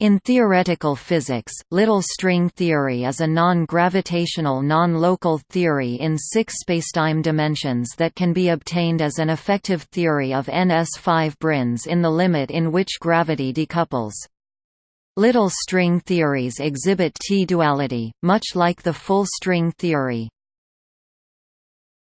In theoretical physics, little string theory is a non-gravitational non-local theory in six spacetime dimensions that can be obtained as an effective theory of NS5 branes in the limit in which gravity decouples. Little string theories exhibit T-duality, much like the full string theory.